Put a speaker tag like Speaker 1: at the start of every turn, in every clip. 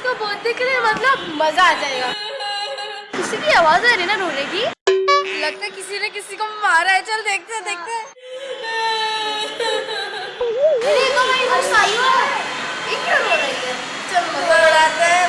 Speaker 1: को बहुत देख रहे है मतलब मज़ा आ जाएगा। किसी की आवाज़ आ रही ना रोने की? लगता है किसी ने किसी को मारा है। चल देखते हैं देखते हैं। तो हो। है? चल, मज़ा उड़ाते हैं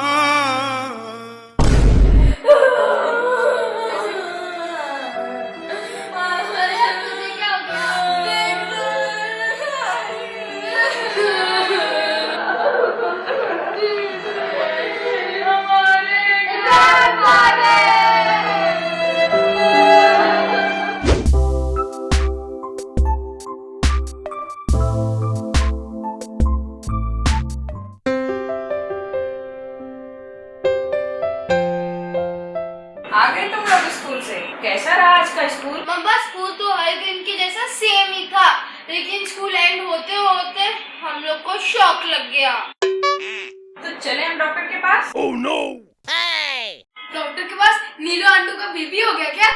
Speaker 2: पास
Speaker 1: नीलू आंटू का बीबी हो गया क्या?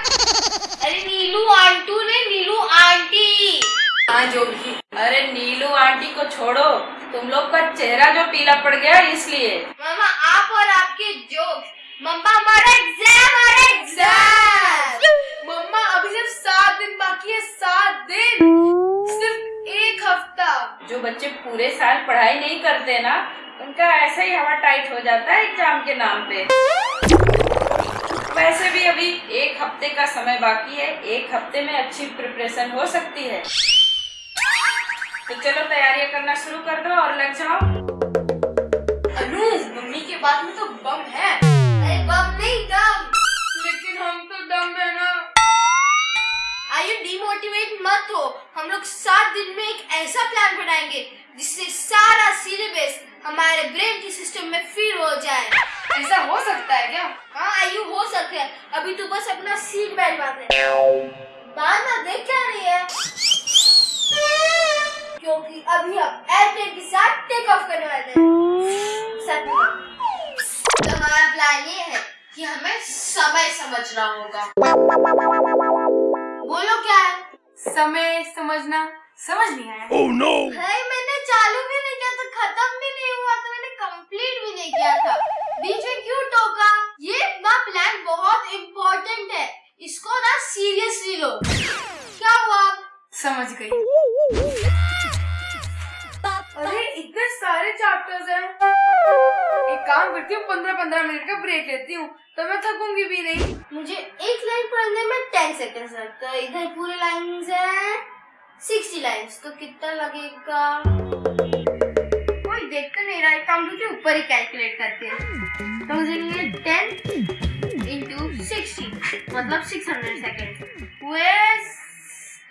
Speaker 1: अरे नीलू आंटू ने नीलू आंटी।
Speaker 2: हाँ जो भी। अरे नीलू आंटी को छोड़ो। तुम लोग का चेहरा जो पीला पड़ गया इसलिए।
Speaker 1: मामा आप और आपके जोक्स। मम्मा हमारा एग्ज़ाम आ रहा है एग्ज़ाम मम्मा अभी सिर्फ़ सात दिन बाकी है सात दिन। सिर्फ़ एक हफ़्ता।
Speaker 2: जो बच्चे पूरे साल पढ़ाई नहीं करते ना उनका ऐसा ही हवा टाइट हो जाता है एग्ज़ाम के नाम पे। वैसे भी अभी एक हफ़्ते का समय बाकी है एक हफ़्ते में अच्छी प्रिपरेशन हो सकती है। तो चलो तैयारियाँ करना शुरू कर दो और लग जाओ।
Speaker 1: अनु मम्मी के बात में तो बम है। अरे बम नहीं दम।
Speaker 2: लेकिन हम तो दम है ना।
Speaker 1: आयु डिमोटिवेट मत हो। हम लोग सात दिन में एक ऐसा प्लान बनाएँगे जिससे सारा सिलेबस हमारे ब्रेन के सिस्टम में फिट हो जाए।
Speaker 2: ऐसा हो सकता है क्या?
Speaker 1: हाँ आयु हो सकते हैं। अभी तू बस अपना सीट बेल्ट बाँध ले बांधना देख क्या रही है? क्योंकि अभी हम एयरप्लेन के साथ टेक ऑफ़ करने वाले हैं। तो हमारा प्लान ये है कि हमें समय समझना होगा। बोलो क्या है?
Speaker 2: समय समझना समझ नहीं आया।
Speaker 1: भाई मैंने चालू भी नहीं नहीं हुआ था मैंने कंप्लीट भी नहीं किया था। बीच में क्यों टोका? ये ना प्लान बहुत इम्पोर्टेंट है। इसको ना सीरियसली लो। क्या हुआ?
Speaker 2: समझ गई। अरे इतने सारे चैप्टर्स हैं। एक काम करती हूँ पंद्रह पंद्रह मिनट का ब्रेक लेती हूँ तो मैं थकूँगी भी नहीं।
Speaker 1: मुझे एक लाइन पढ़ने में टेन सेकेंड लगता है। इधर पूरे लाइंस है सिक्सटी लाइंस तो कितना लगेगा? देख तो नहीं रहा एक काम करके ऊपर ही कैलकुलेट करते हैं। तो मुझे लिए टेन इंटू सिक्सटी मतलब सिक्स हंड्रेड सेकेंड हुए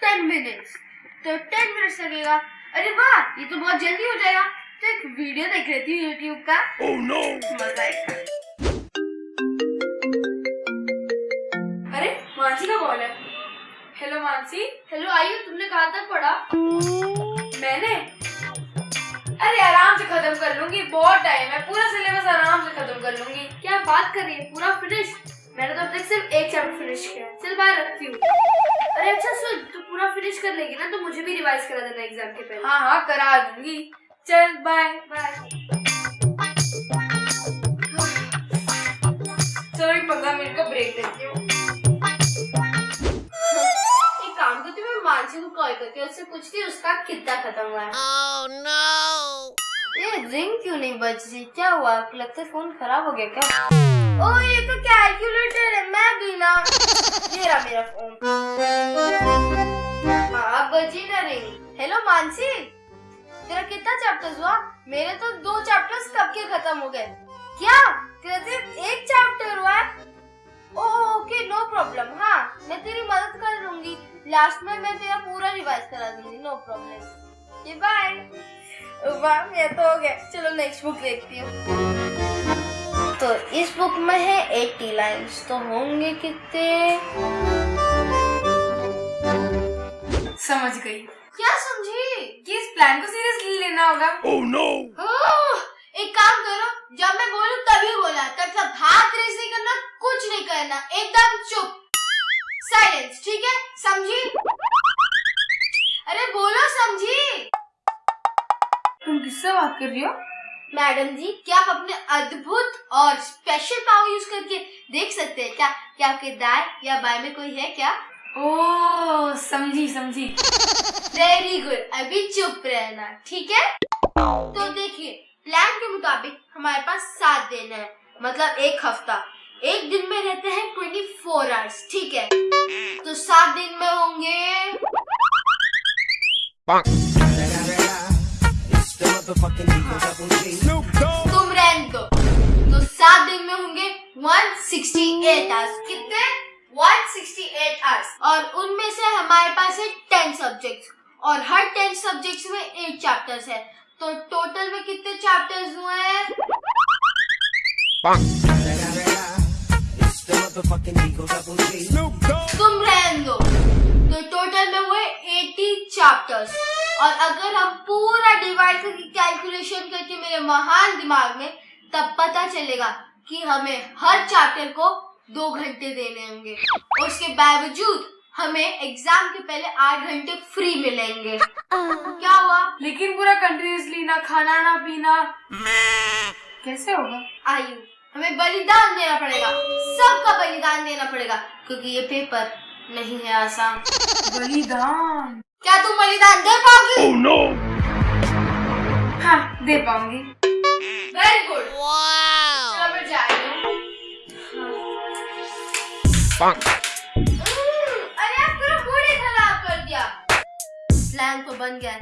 Speaker 1: टेन मिनट्स तो टेन मिनट्स लगेगा। अरे वाह ये तो बहुत जल्दी हो जाएगा। तो एक वीडियो देख लेती हूँ यूट्यूब का। मज़ा आएगा।
Speaker 2: अरे मानसी का कॉल है। हेलो मानसी।
Speaker 1: हेलो आयु तुमने कहा था पढ़ा?
Speaker 2: खत्म कर लूँगी बहुत टाइम है पूरा सिलेबस आराम से खत्म कर लूँगी।
Speaker 1: क्या बात कर रही है? पूरा फिनिश मैंने तो अब तक सिर्फ़ एक चैप्टर फिनिश किया है। चल बाहर रखती हूँ। अरे अच्छा सुन तू पूरा फिनिश कर लेगी ना तो मुझे भी रिवाइज करा देना एग्ज़ाम के पहले।
Speaker 2: हाँ हाँ करा दूँगी। चल बाय
Speaker 1: बाय
Speaker 2: चलो एक पंद्रह मिनट का ब्रेक लेती हूँ।
Speaker 1: एक काम करती हूँ मानसी को कॉल करती हूँ उससे पूछती हूँ उसका कितना खत्म हुआ है। ये रिंग क्यों नहीं बज रही क्या हुआ? लगता है फ़ोन खराब हो गया क्या? ओ, ये तो कैलकुलेटर है, मैं भी ना। ये रहा मेरा फ़ोन। हाँ बजी ना रिंग हेलो मानसी? तेरा कितना चैप्टर्स हुआ? मेरे तो दो चैप्टर्स कब के खत्म हो गए? क्या? तेरा सिर्फ़ एक चैप्टर हुआ है? ओके नो प्रॉब्लम हाँ मैं तेरी मदद कर लूँगी। लास्ट में मैं तेरा पूरा रिवाइज करा दूँगी नो प्रॉब्लम ये बाय वाह ये तो हो गया। चलो नेक्स्ट बुक देखती हूँ। तो इस बुक में है 80 लाइंस तो होंगे कितने?
Speaker 3: समझ गई।
Speaker 1: क्या समझी?
Speaker 3: कि इस प्लान को सीरियसली लेना होगा।
Speaker 1: ओह, एक काम करो जब मैं बोलूँ तभी बोला तब तक हाथ रेस नहीं करना कुछ नहीं करना एकदम चुप। साइलेंस ठीक है? समझी? अरे बोलो समझी?
Speaker 3: तुम किससे बात कर रही हो?
Speaker 1: मैडम जी क्या आप अपने अद्भुत और स्पेशल पावर यूज़ करके देख सकते हैं? क्या क्या आपके दाएँ या बाएँ में कोई है क्या?
Speaker 3: ओ समझी समझी।
Speaker 1: वेरी गुड अभी चुप रहना ठीक है? तो देखिए प्लान के मुताबिक हमारे पास सात दिन है मतलब एक हफ़्ता। एक दिन में रहते हैं ट्वेंटी फोर आवर्स ठीक है? तो सात दिन में होंगे। तुम रहने दो। तो सात दिन में होंगे 168 आवर्स कितने? 168 आवर्स और उनमें से हमारे पास है 10 सब्जेक्ट्स और हर 10 सब्जेक्ट्स में 8 चैप्टर्स है। तो टोटल में कितने चैप्टर्स हुए हैं? तुम रहने दो। तो टोटल में हुए 80 चैप्टर्स और अगर हम पूरा डिवाइड करके कैलकुलेशन करके मेरे महान दिमाग में तब पता चलेगा कि हमें हर चैप्टर को दो घंटे देने होंगे। और उसके बावजूद हमें एग्ज़ाम के पहले आठ घंटे फ्री मिलेंगे। क्या हुआ?
Speaker 3: लेकिन पूरा कंटिन्यूसली ना खाना ना पीना। कैसे होगा?
Speaker 1: आयु हमें बलिदान देना पड़ेगा। सबका बलिदान देना पड़ेगा क्योंकि ये पेपर नहीं है आसान
Speaker 3: बलिदान।
Speaker 1: क्या तुम बलिदान दे पाओगी? Oh, no.
Speaker 3: हाँ दे पाऊँगी।
Speaker 1: वेरी गुड हूँ हम्म, अरे आप पूरा मूड खराब कर दिया। प्लान तो बन गया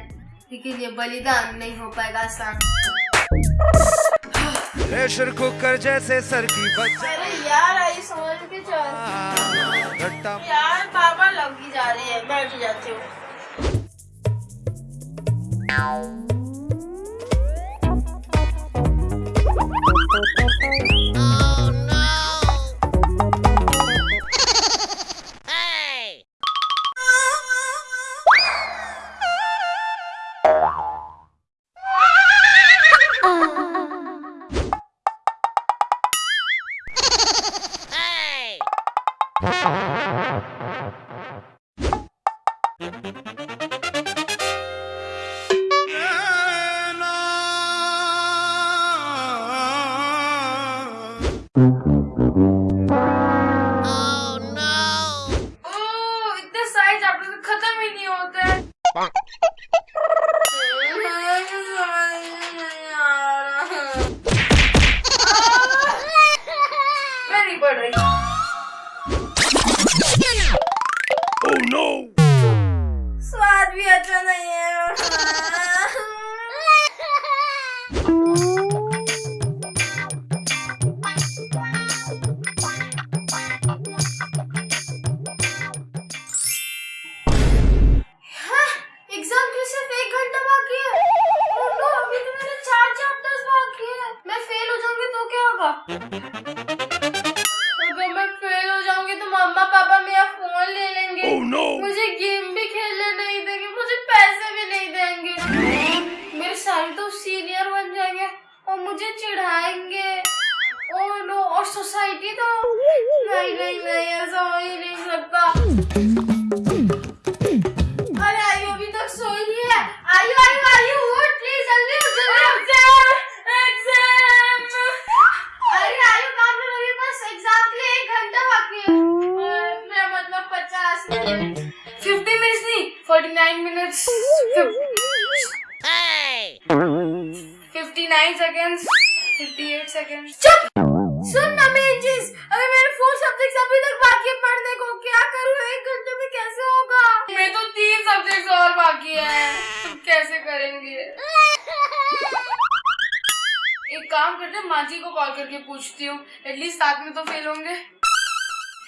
Speaker 1: लेकिन ये बलिदान नहीं हो पाएगा आसान।
Speaker 4: प्रेशर कुकर जैसे सर की बच्चा
Speaker 1: अरे यार आई समझ के चल।
Speaker 4: घट्टा
Speaker 1: यार पापा लगी जा रहे है बैठ जाती हूँ। अगर मैं फेल हो जाऊँगी तो मम्मा पापा मेरा फ़ोन ले लेंगे। मुझे गेम भी खेलने नहीं देंगे मुझे पैसे भी नहीं देंगे। मेरे सारे तो सीनियर बन जाएँगे और मुझे चिढ़ाएँगे। ओह नो और सोसाइटी तो नहीं नहीं नहीं ऐसा हो ही नहीं सकता।
Speaker 3: 39 minutes. Hey! 59 seconds. 58 seconds.
Speaker 1: चुप! सुन ना मेंजिस, अगर मेरे फोर सब्जेक्ट्स अभी तक बाकी है पढ़ने को क्या करूँ एक घंटे में कैसे होगा?
Speaker 3: मेरे तो तीन सब्जेक्ट्स और बाकी है तुम कैसे करेंगे? एक काम करते मांझी को कॉल करके पूछती हूँ एटलीस्ट साथ में तो फेल होंगे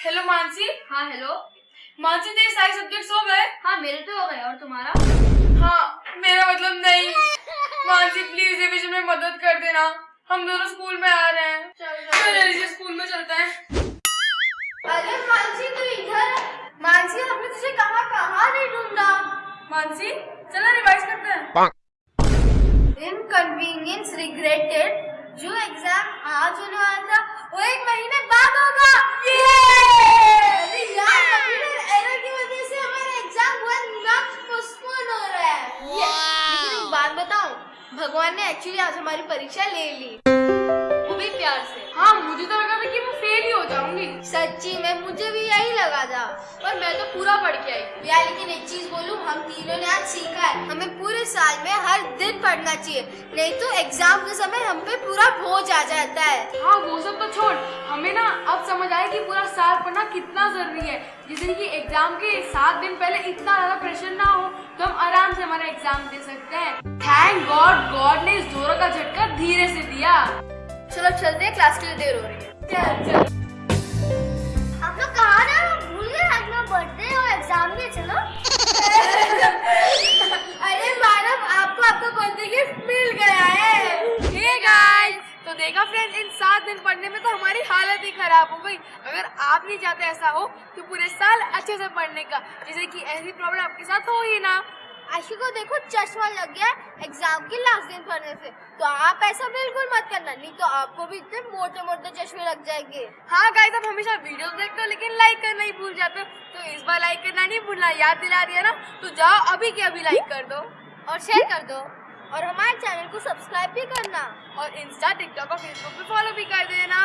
Speaker 3: हेलो मानसी
Speaker 1: हाँ हेलो
Speaker 3: मानसी तेरे सारे सब्जेक्ट्स हो गए?
Speaker 1: हाँ मेरे तो हो गए और तुम्हारा?
Speaker 3: हाँ मेरा मतलब नहीं। मानसी प्लीज़ रिविजन में मदद कर देना। हम दोनों स्कूल में आ रहे हैं।
Speaker 1: चल
Speaker 3: चलो। स्कूल में चलते हैं।
Speaker 1: अरे मानसी तू इधर मानसी हमने तुझे कहाँ कहाँ नहीं ढूंढा?
Speaker 3: मानसी चलो रिवाइज करते हैं।
Speaker 1: इनकन्वीनियंस रिग्रेटेड जो एग्ज़ाम आज होने वाला था वो एक महीने बाद होगा। अरे यार कंप्यूटर एरर की वजह से हमारा एग्ज़ाम वन मंथ पोस्टपोन हो रहा है। लेकिन एक बात बताऊँ भगवान ने एक्चुअली आज हमारी परीक्षा ले ली। वो भी प्यार से।
Speaker 3: हाँ मुझे तो लगा था कि मैं फेल ही हो जाऊँगी।
Speaker 1: सच्ची में मुझे भी यही लगा था।
Speaker 3: पर मैं तो पूरा पढ़ के आई
Speaker 1: यार लेकिन एक चीज़ बोलूँ हम तीनों ने आज सीखा है। हमें पूरे साल में हर दिन पढ़ना चाहिए। नहीं तो एग्ज़ाम के समय हम पे पूरा बोझ आ जाता है।
Speaker 3: हाँ वो सब तो छोड़। हमें ना अब समझ आया कि पूरा साल पढ़ना कितना ज़रूरी है। जैसे कि एग्ज़ाम के सात दिन पहले इतना ज़्यादा प्रेशर ना हो तो हम आराम से हमारा एग्ज़ाम दे सकते हैं। थैंक गॉड गॉड ने इस जोरों का झटका धीरे से दिया।
Speaker 1: चलो चलते हैं क्लास के लिए देर हो रही है। चल चल। हम लोग कहा ना भूल गए आज मेरा बर्थडे और एग्ज़ाम भी चलो। अरे मैडम आपको आपका बर्थडे गिफ्ट मिल गया है।
Speaker 3: गाइस तो देखा फ्रेंड्स इन सात दिन पढ़ने में तो हमारी हालत ही खराब हो गई। अगर आप नहीं चाहते ऐसा हो तो पूरे साल अच्छे से पढ़ने का। जैसे कि ऐसी प्रॉब्लम आपके साथ हो ही ना।
Speaker 1: आशु को देखो चश्मा लग गया एग्ज़ाम के लास्ट दिन पढ़ने से। तो आप ऐसा बिल्कुल मत करना नहीं तो आपको भी इतने मोटे मोटे चश्मे लग जाएँगे।
Speaker 3: हाँ गाइस आप हमेशा वीडियो देखते हो लेकिन लाइक करना ही भूल जाते हो। तो इस बार लाइक करना नहीं भूलना याद दिला दिया ना तो जाओ अभी के अभी लाइक कर दो।
Speaker 1: और शेयर कर दो। और हमारे चैनल को सब्सक्राइब भी करना।
Speaker 3: और इंस्टा टिकटॉक और फेसबुक पे फॉलो भी कर देना।